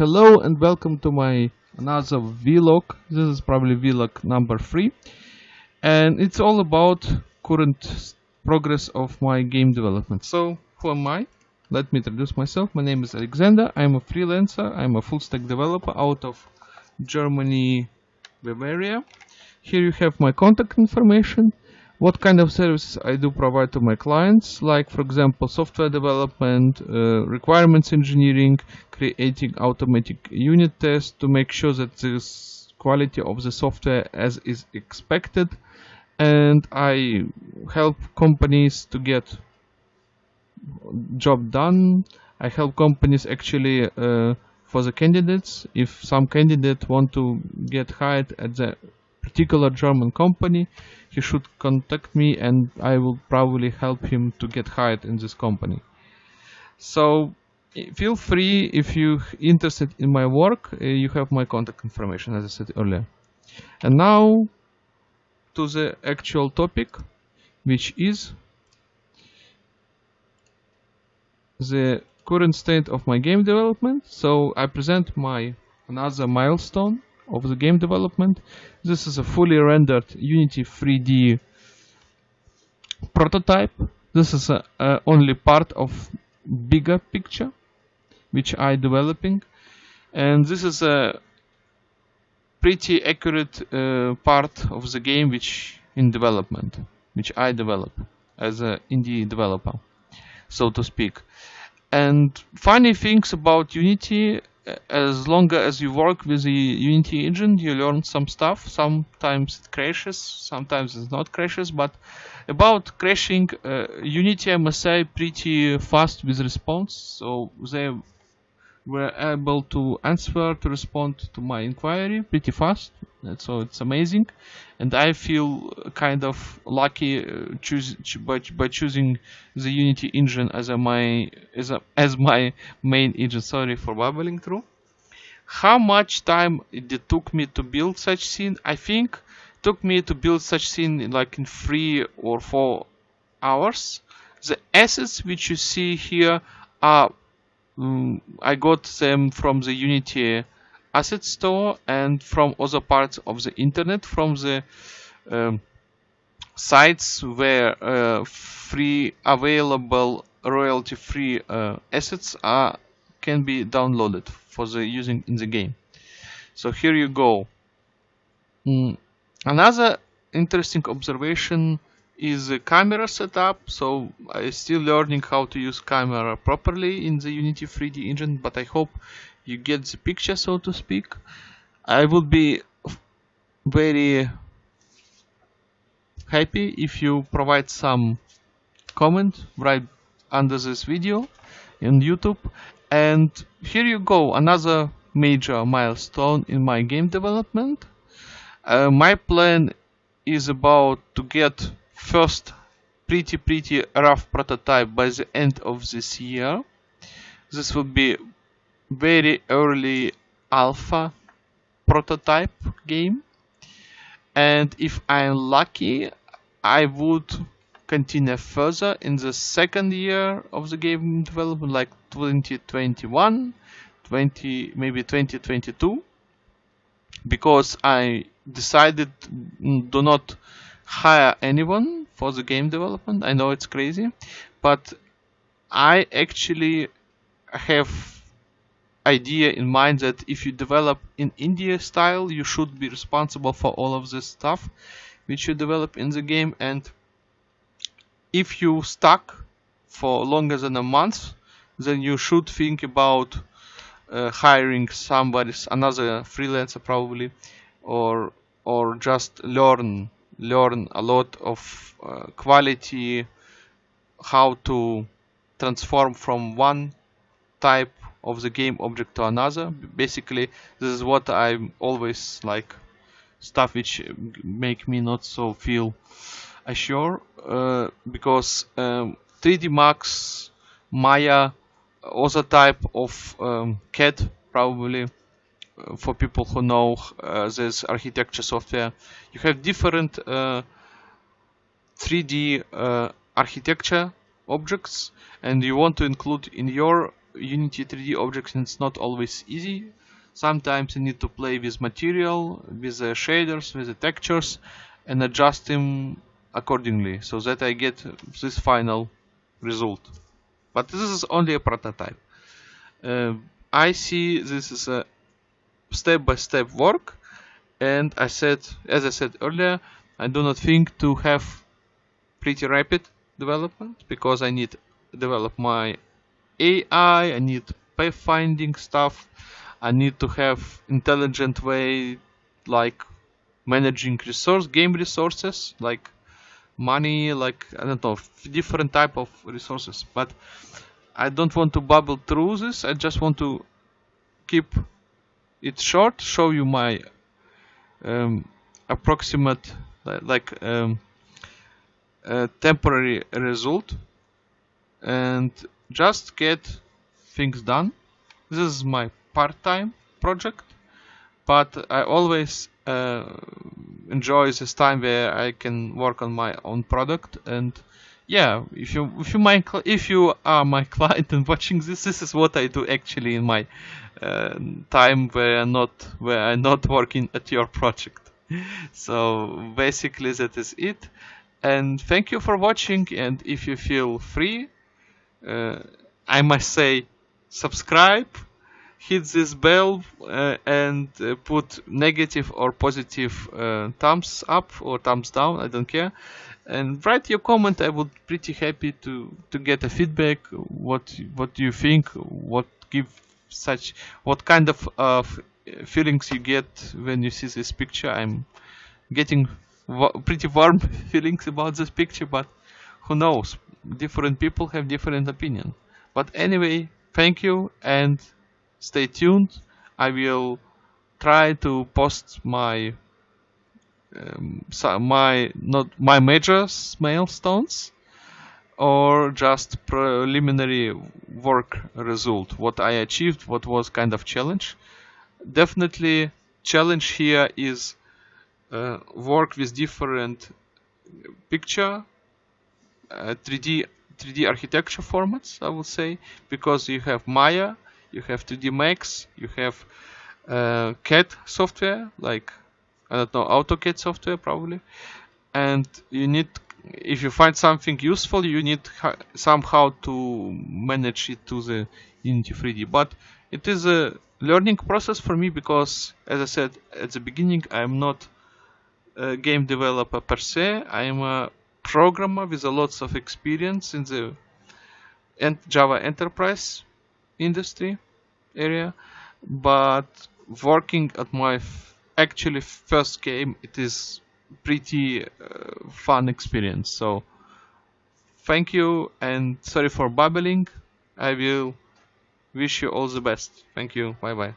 Hello and welcome to my another vlog. This is probably vlog number three, and it's all about current progress of my game development. So, who am I? Let me introduce myself. My name is Alexander. I'm a freelancer. I'm a full stack developer out of Germany, Bavaria. Here you have my contact information what kind of services I do provide to my clients, like for example software development, uh, requirements engineering, creating automatic unit tests to make sure that the quality of the software as is expected, and I help companies to get job done. I help companies actually uh, for the candidates. If some candidate want to get hired at the particular German company, he should contact me and I will probably help him to get hired in this company. So feel free if you're interested in my work, uh, you have my contact information as I said earlier. And now to the actual topic, which is the current state of my game development. So I present my another milestone of the game development. This is a fully rendered Unity 3D prototype. This is a, a only part of bigger picture which I developing and this is a pretty accurate uh, part of the game which in development which I develop as an indie developer so to speak and funny things about Unity as long as you work with the Unity engine, you learn some stuff. Sometimes it crashes, sometimes it's not crashes. But about crashing, uh, Unity, I must say, pretty fast with response. So they were able to answer, to respond to my inquiry pretty fast. So it's amazing. And I feel kind of lucky uh, choose, by, by choosing the Unity engine as a my as a, as my main engine. Sorry for babbling through. How much time it took me to build such scene? I think took me to build such scene like in three or four hours. The assets which you see here are um, I got them from the Unity asset store and from other parts of the internet from the um, sites where uh, free available royalty free uh, assets are can be downloaded for the using in the game. So here you go. Mm. another interesting observation is the camera setup. So I'm still learning how to use camera properly in the Unity 3D engine but I hope you get the picture so to speak. I would be very happy if you provide some comment right under this video in YouTube and here you go another major milestone in my game development. Uh, my plan is about to get first pretty pretty rough prototype by the end of this year. This will be very early alpha prototype game. And if I'm lucky I would continue further in the second year of the game development like 2021 20 maybe 2022 because I decided mm, do not hire anyone for the game development I know it's crazy but I actually have idea in mind that if you develop in indie style, you should be responsible for all of this stuff which you develop in the game. And if you stuck for longer than a month, then you should think about uh, hiring somebody, another freelancer probably, or or just learn learn a lot of uh, quality how to transform from one type of the game object to another. Basically this is what I'm always like stuff which make me not so feel assured uh, because um, 3D Max Maya other type of um, CAD probably uh, for people who know uh, this architecture software you have different 3D uh, uh, architecture objects and you want to include in your Unity 3D objects and it's not always easy. Sometimes you need to play with material, with the shaders, with the textures and adjust them accordingly so that I get this final result. But this is only a prototype. Uh, I see this is a step-by-step -step work and I said, as I said earlier, I do not think to have pretty rapid development because I need develop my AI, I need pathfinding stuff, I need to have intelligent way like managing resource game resources like money like I don't know different type of resources. But I don't want to bubble through this. I just want to keep it short show you my um, approximate like um, temporary result and just get things done. This is my part-time project but I always uh, enjoy this time where I can work on my own product. And yeah if you if you my if you are my client and watching this this is what I do actually in my uh, time where I'm not where I'm not working at your project. So basically that is it. And thank you for watching. And if you feel free uh, I must say subscribe hit this bell uh, and uh, put negative or positive uh, thumbs up or thumbs down I don't care. And write your comment. I would pretty happy to to get a feedback. What what do you think? What give such what kind of uh, feelings you get when you see this picture? I'm getting pretty warm feelings about this picture but who knows? Different people have different opinion. But anyway thank you and stay tuned. I will try to post my um, my not my major milestones or just preliminary work result. What I achieved what was kind of challenge. Definitely challenge here is uh, work with different picture uh, 3D 3D architecture formats I would say because you have Maya you have 3D Max, you have uh, CAD software, like, I don't know, AutoCAD software probably. And you need, if you find something useful, you need somehow to manage it to the Unity 3D. But it is a learning process for me because, as I said at the beginning, I'm not a game developer per se. I'm a programmer with a lots of experience in the Java Enterprise industry area but working at my actually first game it is pretty uh, fun experience. So thank you and sorry for babbling. I will wish you all the best. Thank you. Bye bye